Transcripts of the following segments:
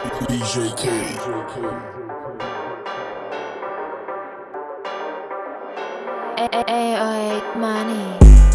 DJ K. AOA money.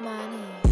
Money.